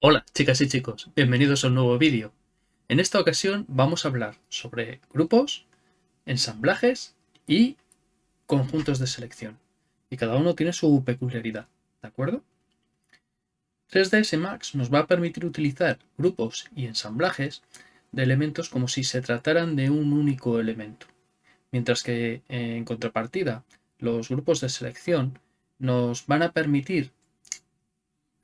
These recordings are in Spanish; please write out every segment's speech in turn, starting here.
Hola chicas y chicos, bienvenidos a un nuevo vídeo. En esta ocasión vamos a hablar sobre grupos, ensamblajes y conjuntos de selección. Y cada uno tiene su peculiaridad, ¿de acuerdo? 3ds Max nos va a permitir utilizar grupos y ensamblajes de elementos como si se trataran de un único elemento. Mientras que en contrapartida, los grupos de selección nos van a permitir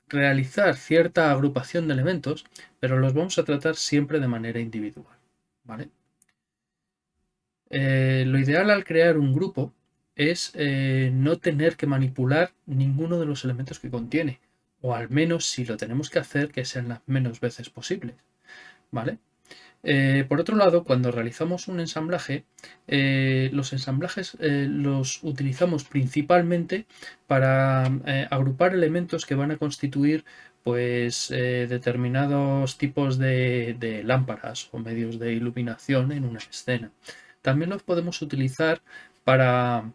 realizar cierta agrupación de elementos, pero los vamos a tratar siempre de manera individual. ¿vale? Eh, lo ideal al crear un grupo es eh, no tener que manipular ninguno de los elementos que contiene, o al menos si lo tenemos que hacer, que sean las menos veces posibles. ¿Vale? Eh, por otro lado, cuando realizamos un ensamblaje, eh, los ensamblajes eh, los utilizamos principalmente para agrupar elementos que van a constituir pues, determinados tipos de, lámparas o medios de iluminación en una escena. También los podemos utilizar para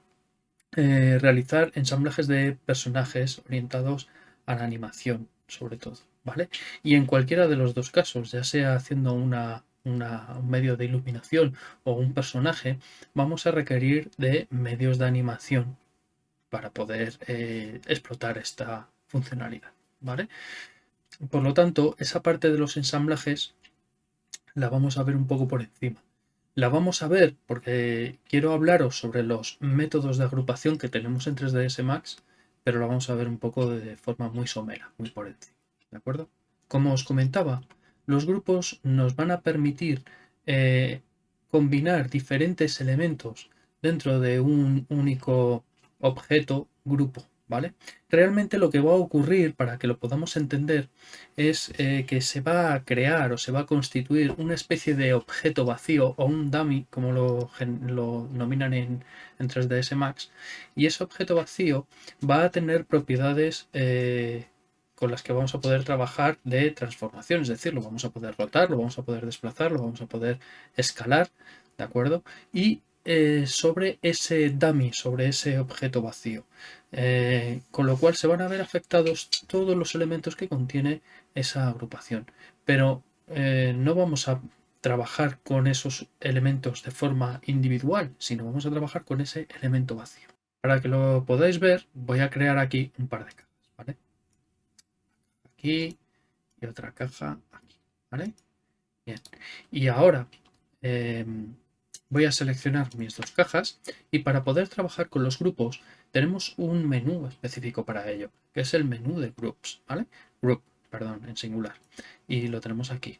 realizar ensamblajes de personajes orientados a la animación, sobre todo. ¿Vale? Y en cualquiera de los dos casos, ya sea haciendo una un medio de iluminación o un personaje, vamos a requerir de medios de animación para poder eh, explotar esta funcionalidad. ¿vale? Por lo tanto, esa parte de los ensamblajes la vamos a ver un poco por encima. La vamos a ver porque quiero hablaros sobre los métodos de agrupación que tenemos en 3ds Max, pero la vamos a ver un poco de forma muy somera, muy por encima. ¿De acuerdo? Como os comentaba, los grupos nos van a permitir eh, combinar diferentes elementos dentro de un único objeto grupo. ¿Vale? Realmente lo que va a ocurrir, para que lo podamos entender, es eh, que se va a crear o se va a constituir una especie de objeto vacío o un dummy, como lo, lo nominan en, 3ds Max, y ese objeto vacío va a tener propiedades eh, con las que vamos a poder trabajar de transformación, es decir, lo vamos a poder rotar, lo vamos a poder desplazar, lo vamos a poder escalar, ¿de acuerdo? Y eh, sobre ese dummy, sobre ese objeto vacío, eh, con lo cual se van a ver afectados todos los elementos que contiene esa agrupación, pero eh, no vamos a trabajar con esos elementos de forma individual, sino vamos a trabajar con ese elemento vacío. Para que lo podáis ver, voy a crear aquí un par de cajas. Y otra caja aquí, ¿vale? Bien, y ahora em, voy a seleccionar mis dos cajas y para poder trabajar con los grupos tenemos un menú específico para ello, que es el menú de groups, ¿vale? Group, perdón, en singular. Y lo tenemos aquí.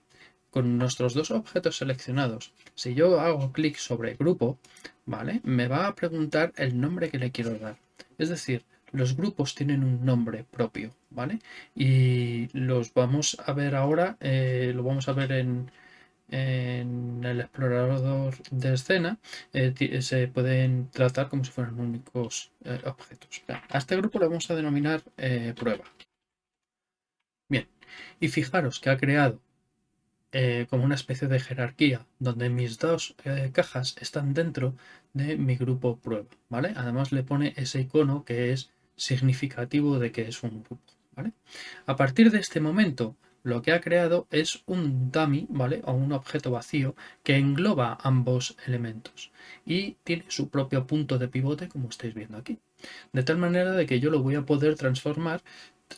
Con nuestros dos objetos seleccionados, si yo hago clic sobre grupo, ¿vale? Me va a preguntar el nombre que le quiero dar. Es decir, los grupos tienen un nombre propio, ¿vale? Y los vamos a ver ahora, eh, lo vamos a ver en, el explorador de escena, eh, se pueden tratar como si fueran únicos eh, objetos. A este grupo le vamos a denominar prueba. Bien, y fijaros que ha creado como una especie de jerarquía donde mis dos cajas están dentro de mi grupo prueba, ¿vale? Además le pone ese icono que es significativo de que es un grupo. A partir de este momento, lo que ha creado es un dummy, ¿vale? O un objeto vacío que engloba ambos elementos y tiene su propio punto de pivote, como estáis viendo aquí. De tal manera de que yo lo voy a poder transformar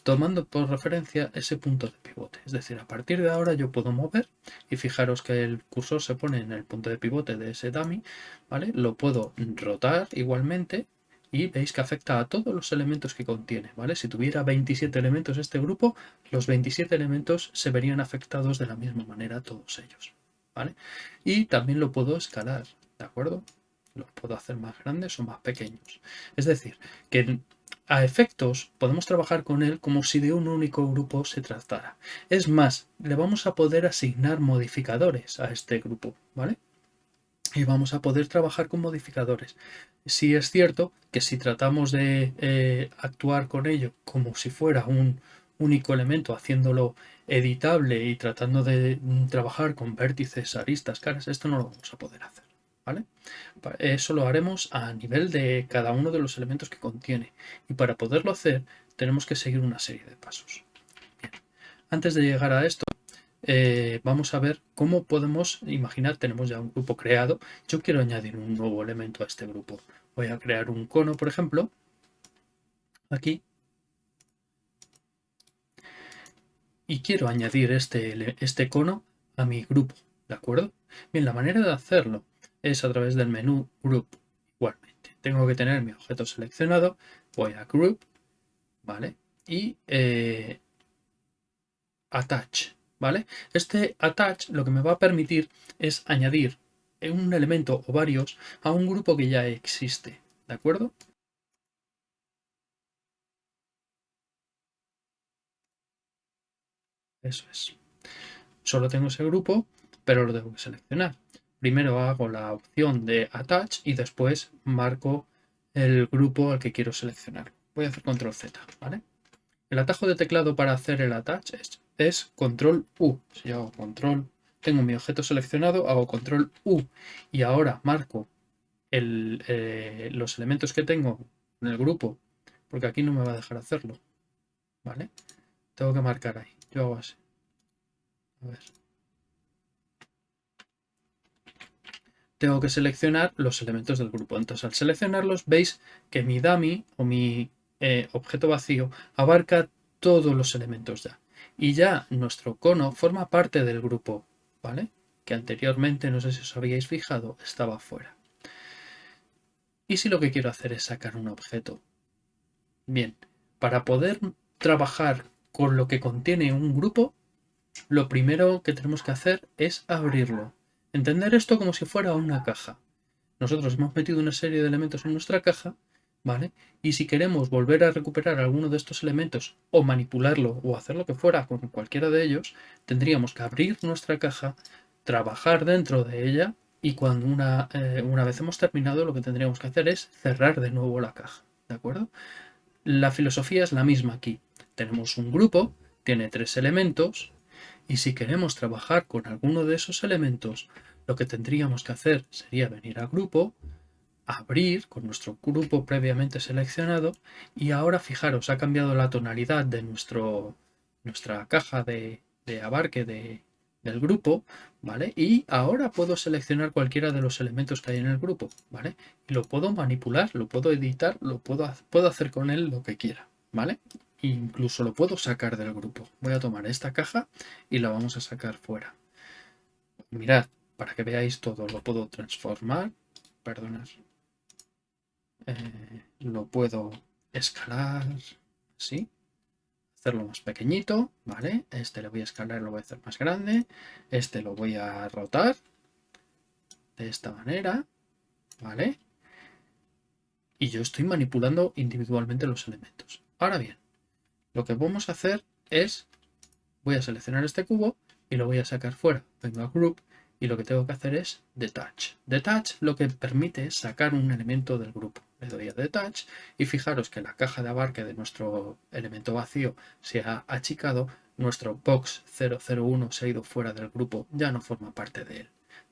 tomando por referencia ese punto de pivote. Es decir, a partir de ahora yo puedo mover y fijaros que el cursor se pone en el punto de pivote de ese dummy, ¿vale? Lo puedo rotar igualmente y veis que afecta a todos los elementos que contiene, ¿vale? Si tuviera 27 elementos este grupo, los 27 elementos se verían afectados de la misma manera todos ellos, ¿vale? Y también lo puedo escalar, ¿de acuerdo? Los puedo hacer más grandes o más pequeños. Es decir, que a efectos podemos trabajar con él como si de un único grupo se tratara. Es más, le vamos a poder asignar modificadores a este grupo, ¿vale? Y vamos a poder trabajar con modificadores. Sí es cierto que si tratamos de eh, actuar con ello como si fuera un único elemento, haciéndolo editable y tratando de mm, trabajar con vértices, aristas, caras, esto no lo vamos a poder hacer. ¿vale? Eso lo haremos a nivel de cada uno de los elementos que contiene. Y para poderlo hacer tenemos que seguir una serie de pasos. Antes de llegar a esto, eh, vamos a ver cómo podemos imaginar, tenemos ya un grupo creado. Yo quiero añadir un nuevo elemento a este grupo. Voy a crear un cono, por ejemplo, aquí. Y quiero añadir este, este cono a mi grupo, ¿de acuerdo? Bien, la manera de hacerlo es a través del menú Group igualmente. Tengo que tener mi objeto seleccionado, voy a Group, ¿vale? Y eh, Attach, ¿vale? Este Attach lo que me va a permitir es añadir un elemento o varios a un grupo que ya existe, ¿de acuerdo? Eso es. Solo tengo ese grupo, pero lo debo seleccionar. Primero hago la opción de Attach y después marco el grupo al que quiero seleccionar. Voy a hacer Control Z. El atajo de teclado para hacer el Attach es, Control U. Si yo hago Control, tengo mi objeto seleccionado, hago Control U y ahora marco eh, los elementos que tengo en el grupo, porque aquí no me va a dejar hacerlo, ¿vale? Tengo que marcar ahí. Yo hago así. A ver. tengo que seleccionar los elementos del grupo. Entonces, al seleccionarlos, veis que mi dummy o mi eh, objeto vacío abarca todos los elementos ya. Y ya nuestro cono forma parte del grupo, ¿vale? Que anteriormente, no sé si os habíais fijado, estaba fuera. ¿Y si lo que quiero hacer es sacar un objeto? Bien, para poder trabajar con lo que contiene un grupo, lo primero que tenemos que hacer es abrirlo. Entender esto como si fuera una caja. Nosotros hemos metido una serie de elementos en nuestra caja, ¿vale? Y si queremos volver a recuperar alguno de estos elementos o manipularlo o hacer lo que fuera con cualquiera de ellos, tendríamos que abrir nuestra caja, trabajar dentro de ella y cuando una, eh, una vez hemos terminado lo que tendríamos que hacer es cerrar de nuevo la caja, ¿de acuerdo? La filosofía es la misma aquí. Tenemos un grupo, tiene tres elementos, y si queremos trabajar con alguno de esos elementos, lo que tendríamos que hacer sería venir a grupo, abrir con nuestro grupo previamente seleccionado y ahora fijaros, ha cambiado la tonalidad de nuestro, nuestra caja de, abarque del grupo, ¿vale? Y ahora puedo seleccionar cualquiera de los elementos que hay en el grupo, ¿vale? Y lo puedo manipular, lo puedo editar, lo puedo, puedo hacer con él lo que quiera, ¿vale? incluso lo puedo sacar del grupo. Voy a tomar esta caja y la vamos a sacar fuera. Mirad, para que veáis todo, lo puedo transformar. Perdonad. Eh, lo puedo escalar así. Hacerlo más pequeñito, ¿vale? Este lo voy a escalar, lo voy a hacer más grande. Este lo voy a rotar de esta manera, ¿vale? Y yo estoy manipulando individualmente los elementos. Ahora bien, lo que vamos a hacer es, voy a seleccionar este cubo y lo voy a sacar fuera. Vengo a Group y lo que tengo que hacer es Detach. Detach lo que permite es sacar un elemento del grupo. Le doy a Detach y fijaros que la caja de abarque de nuestro elemento vacío se ha achicado, nuestro box 001 se ha ido fuera del grupo, ya no forma parte de él.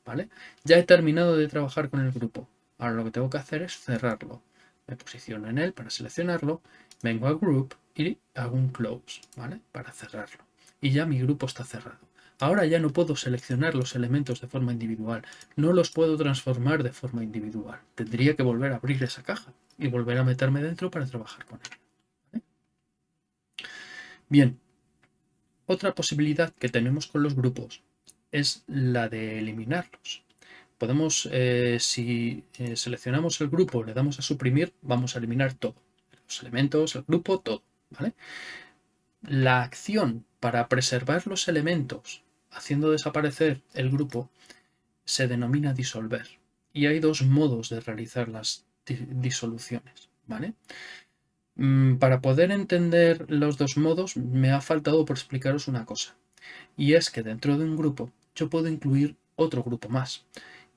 ¿vale? Ya he terminado de trabajar con el grupo. Ahora lo que tengo que hacer es cerrarlo. Me posiciono en él para seleccionarlo, vengo a Group y hago un close, ¿vale? Para cerrarlo. Y ya mi grupo está cerrado. Ahora ya no puedo seleccionar los elementos de forma individual, no los puedo transformar de forma individual. Tendría que volver a abrir esa caja y volver a meterme dentro para trabajar con él. Bien, otra posibilidad que tenemos con los grupos es la de eliminarlos. Podemos, eh, si eh, seleccionamos el grupo, le damos a suprimir, vamos a eliminar todo. Los elementos, el grupo, todo. La acción para preservar los elementos haciendo desaparecer el grupo se denomina disolver. Y hay dos modos de realizar las disoluciones. ¿vale? Mm, para poder entender los dos modos me ha faltado por explicaros una cosa. Y es que dentro de un grupo yo puedo incluir otro grupo más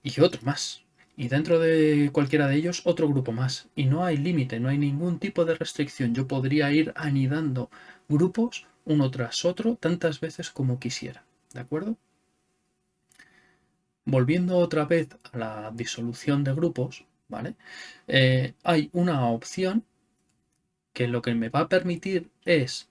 y otro más y dentro de cualquiera de ellos otro grupo más. Y no hay límite, no hay ningún tipo de restricción. Yo podría ir anidando grupos uno tras otro tantas veces como quisiera. ¿De acuerdo? Volviendo otra vez a la disolución de grupos, ¿vale? Eh, hay una opción que lo que me va a permitir es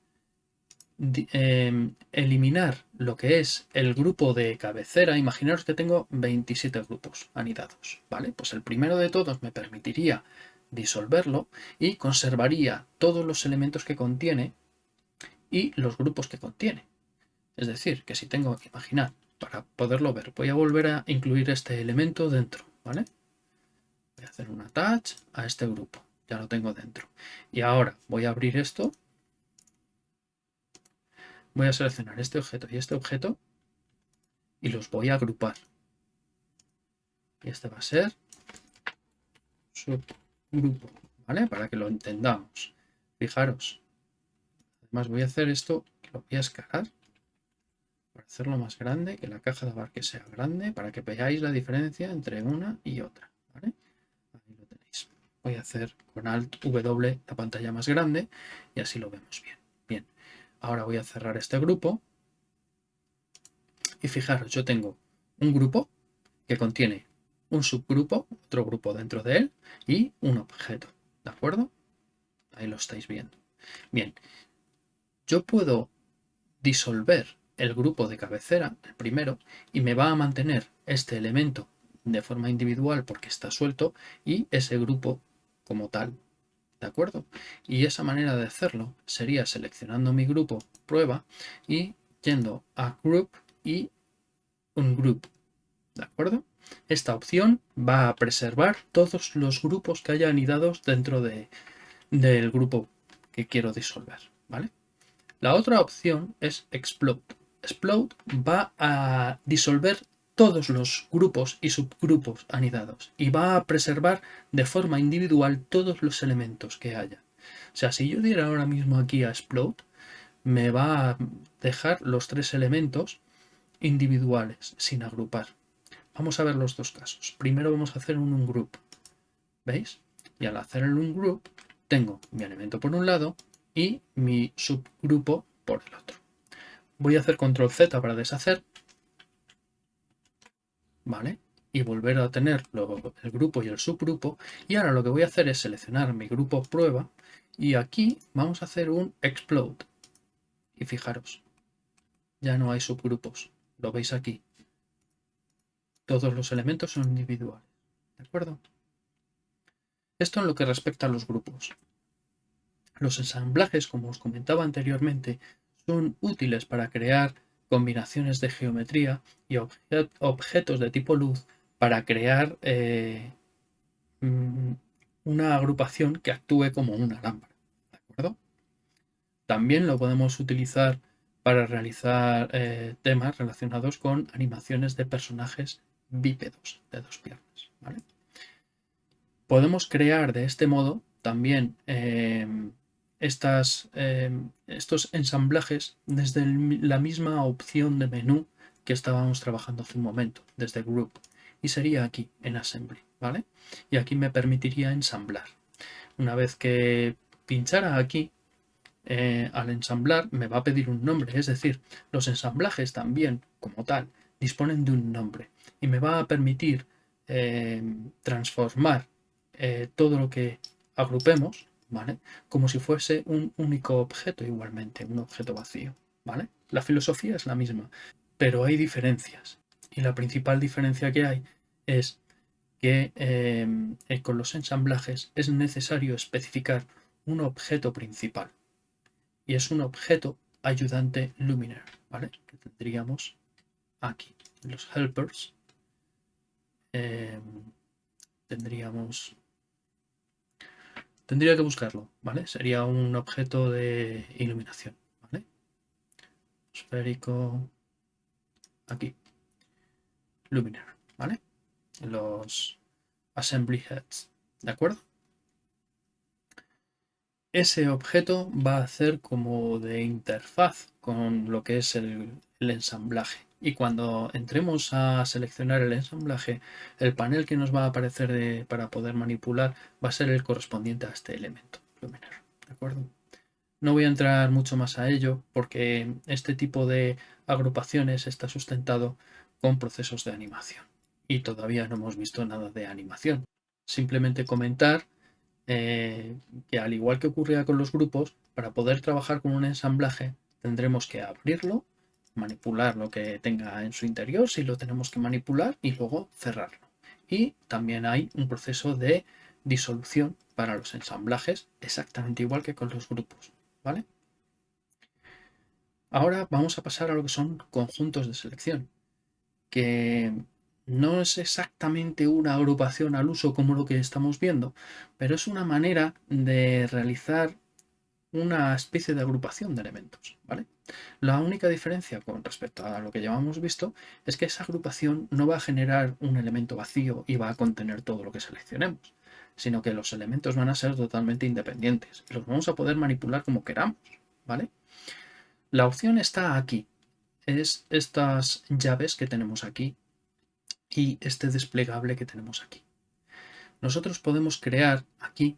em, eliminar lo que es el grupo de cabecera. Imaginaros que tengo 27 grupos anidados, ¿vale? Pues el primero de todos me permitiría disolverlo y conservaría todos los elementos que contiene y los grupos que contiene. Es decir, que si tengo que imaginar, para poderlo ver, voy a volver a incluir este elemento dentro, ¿vale? Voy a hacer un attach a este grupo, ya lo tengo dentro. Y ahora voy a abrir esto, voy a seleccionar este objeto y este objeto y los voy a agrupar. Y este va a ser subgrupo, ¿vale? Para que lo entendamos. Fijaros. Además voy a hacer esto, lo voy a escalar hacerlo más grande, que la caja de abarque sea grande, para que veáis la diferencia entre una y otra. Ahí lo tenéis. Voy a hacer con Alt W la pantalla más grande y así lo vemos bien. Bien, ahora voy a cerrar este grupo y fijaros, yo tengo un grupo que contiene un subgrupo, otro grupo dentro de él y un objeto. ¿De acuerdo? Ahí lo estáis viendo. Bien, yo puedo disolver el grupo de cabecera, el primero, y me va a mantener este elemento de forma individual porque está suelto y ese grupo como tal. ¿De acuerdo? Y esa manera de hacerlo sería seleccionando mi grupo prueba y yendo a group y un group. ¿De acuerdo? Esta opción va a preservar todos los grupos que haya anidados dentro de, del grupo que quiero disolver. ¿vale? La otra opción es explode. Explode va a disolver todos los grupos y subgrupos anidados y va a preservar de forma individual todos los elementos que haya. O sea, si yo diera ahora mismo aquí a Explode, me va a dejar los tres elementos individuales, sin agrupar. Vamos a ver los dos casos. Primero vamos a hacer un ungroup. ¿Veis? Y al hacer el ungroup, tengo mi elemento por un lado y mi subgrupo por el otro. Voy a hacer control Z para deshacer. ¿Vale? Y volver a tener el grupo y el subgrupo. Y ahora lo que voy a hacer es seleccionar mi grupo prueba. Y aquí vamos a hacer un explode. Y fijaros, ya no hay subgrupos. Lo veis aquí. Todos los elementos son individuales. ¿De acuerdo? Esto en lo que respecta a los grupos. Los ensamblajes, como os comentaba anteriormente, son útiles para crear combinaciones de geometría y objetos de tipo luz para crear eh, mm, una agrupación que actúe como una lámpara. También lo podemos utilizar para realizar eh, temas relacionados con animaciones de personajes bípedos de dos piernas. Podemos crear de este modo también eh, em, estos ensamblajes desde la misma opción de menú que estábamos trabajando hace un momento, desde Group. Y sería aquí, en Assembly, ¿vale? Y aquí me permitiría ensamblar. Una vez que pinchara aquí, eh, al ensamblar me va a pedir un nombre, es decir, los ensamblajes también, como tal, disponen de un nombre y me va a permitir em, transformar eh, todo lo que agrupemos como si fuese un único objeto igualmente, un objeto vacío, ¿vale? La filosofía es la misma, pero hay diferencias. Y la principal diferencia que hay es que em, eh, con los ensamblajes es necesario especificar un objeto principal. Y es un objeto ayudante luminaire, ¿vale? Que tendríamos aquí. Los helpers em, tendríamos Tendría que buscarlo, ¿vale? Sería un objeto de iluminación, ¿vale? Esférico. Aquí. Luminaire, ¿vale? Los assembly heads, ¿de acuerdo? Ese objeto va a hacer como de interfaz con lo que es el ensamblaje y cuando entremos a seleccionar el ensamblaje, el panel que nos va a aparecer para poder manipular va a ser el correspondiente a este elemento luminaire. ¿De acuerdo? No voy a entrar mucho más a ello porque este tipo de agrupaciones está sustentado con procesos de animación. y todavía no hemos visto nada de animación. Simplemente comentar eh, que al igual que ocurría con los grupos, para poder trabajar con un ensamblaje tendremos que abrirlo, manipular lo que tenga en su interior, si lo tenemos que manipular, y luego cerrarlo. Y también hay un proceso de disolución para los ensamblajes, exactamente igual que con los grupos. ¿vale? Ahora vamos a pasar a lo que son conjuntos de selección, que no es exactamente una agrupación al uso como lo que estamos viendo, pero es una manera de realizar una especie de agrupación de elementos, ¿vale? La única diferencia con respecto a lo que hemos visto es que esa agrupación no va a generar un elemento vacío y va a contener todo lo que seleccionemos, sino que los elementos van a ser totalmente independientes los vamos a poder manipular como queramos, ¿vale? La opción está aquí, es estas llaves que tenemos aquí y este desplegable que tenemos aquí. Nosotros podemos crear aquí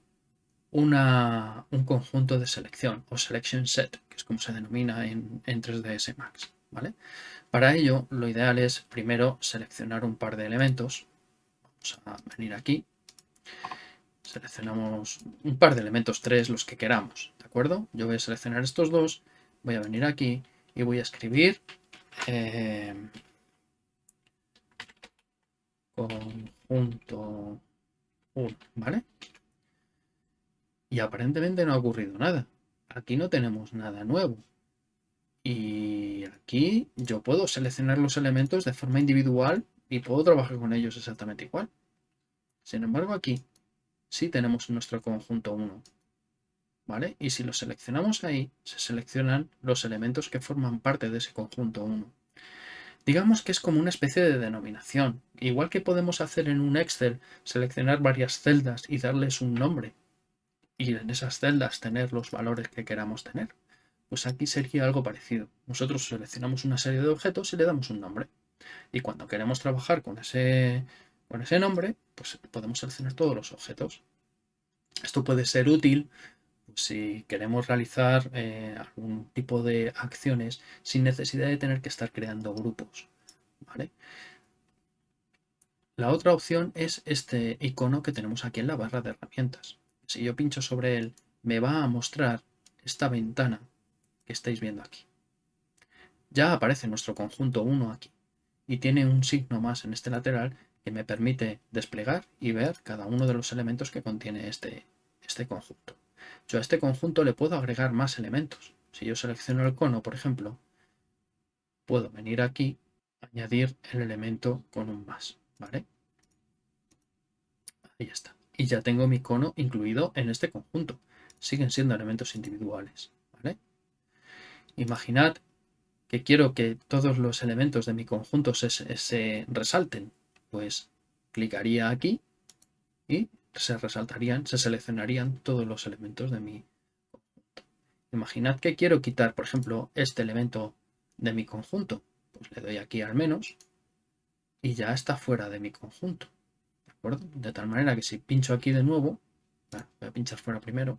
una, un conjunto de selección o selection set, que es como se denomina en, en 3ds Max. ¿vale? Para ello, lo ideal es primero seleccionar un par de elementos. Vamos a venir aquí. Seleccionamos un par de elementos, tres, los que queramos. ¿De acuerdo? Yo voy a seleccionar estos dos. Voy a venir aquí y voy a escribir eh, conjunto 1, ¿vale? Y aparentemente no ha ocurrido nada. Aquí no tenemos nada nuevo. Y aquí yo puedo seleccionar los elementos de forma individual y puedo trabajar con ellos exactamente igual. Sin embargo, aquí sí tenemos nuestro conjunto 1. ¿Vale? Y si lo seleccionamos ahí, se seleccionan los elementos que forman parte de ese conjunto 1. Digamos que es como una especie de denominación. Igual que podemos hacer en un Excel, seleccionar varias celdas y darles un nombre y en esas celdas tener los valores que queramos tener. Pues aquí sería algo parecido. Nosotros seleccionamos una serie de objetos y le damos un nombre. Y cuando queremos trabajar con ese, con ese nombre, pues podemos seleccionar todos los objetos. Esto puede ser útil pues, si queremos realizar eh, algún tipo de acciones sin necesidad de tener que estar creando grupos. ¿vale? La otra opción es este icono que tenemos aquí en la barra de herramientas si yo pincho sobre él, me va a mostrar esta ventana que estáis viendo aquí. Ya aparece nuestro conjunto 1 aquí y tiene un signo más en este lateral que me permite desplegar y ver cada uno de los elementos que contiene este, este conjunto. Yo a este conjunto le puedo agregar más elementos. Si yo selecciono el cono, por ejemplo, puedo venir aquí, añadir el elemento con un más, ¿vale? Ahí está y ya tengo mi cono incluido en este conjunto. Siguen siendo elementos individuales. Imaginad que quiero que todos los elementos de mi conjunto se, resalten. Pues clicaría aquí y se resaltarían, se seleccionarían todos los elementos de mi conjunto. Imaginad que quiero quitar, por ejemplo, este elemento de mi conjunto. Pues le doy aquí al menos y ya está fuera de mi conjunto. De tal manera que si pincho aquí de nuevo, voy a pinchar fuera primero,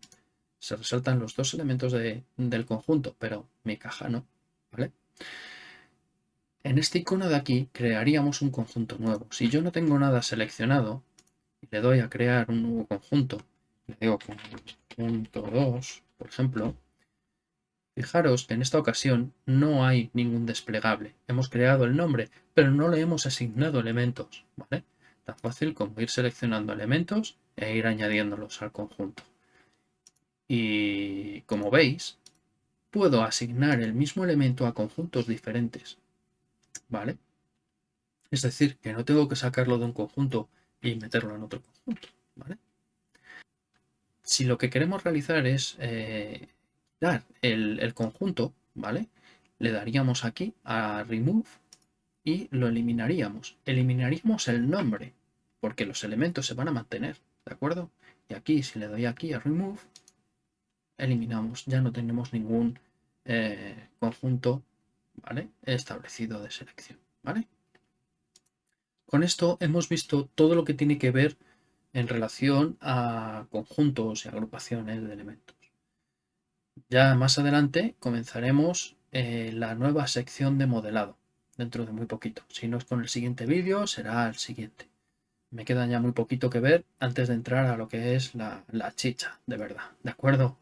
se resaltan los dos elementos del conjunto, pero mi caja no, ¿vale? En este icono de aquí crearíamos un conjunto nuevo. Si yo no tengo nada seleccionado le doy a crear un nuevo conjunto, le digo conjunto 2, por ejemplo, fijaros que en esta ocasión no hay ningún desplegable. Hemos creado el nombre, pero no le hemos asignado elementos, ¿vale? Tan fácil como ir seleccionando elementos e ir añadiéndolos al conjunto. Y como veis, puedo asignar el mismo elemento a conjuntos diferentes. ¿Vale? Es decir, que no tengo que sacarlo de un conjunto y meterlo en otro conjunto. ¿Vale? Si lo que queremos realizar es eh, dar el, el conjunto, ¿vale? Le daríamos aquí a Remove y lo eliminaríamos. Eliminaríamos el nombre, porque los elementos se van a mantener, ¿de acuerdo? Y aquí, si le doy aquí a Remove, eliminamos, ya no tenemos ningún eh, conjunto establecido de selección, ¿vale? Con esto hemos visto todo lo que tiene que ver en relación a conjuntos y agrupaciones de elementos. Ya más adelante comenzaremos eh, la nueva sección de modelado dentro de muy poquito. Si no es con el siguiente vídeo, será el siguiente. Me queda ya muy poquito que ver antes de entrar a lo que es la, la chicha, de verdad, ¿de acuerdo?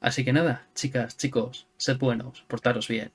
Así que nada, chicas, chicos, sed buenos, portaros bien.